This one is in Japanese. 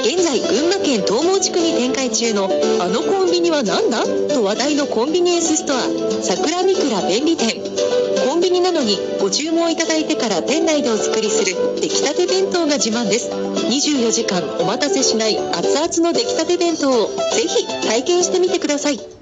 現在群馬県東毛地区に展開中のあのコンビニは何だ？と話題のコンビニエンスストア桜みくら便利店。コンビニなのにご注文いただいてから店内でお作りする出来たて弁当が自慢です。24時間お待たせしない熱々の出来たて弁当をぜひ体験してみてください。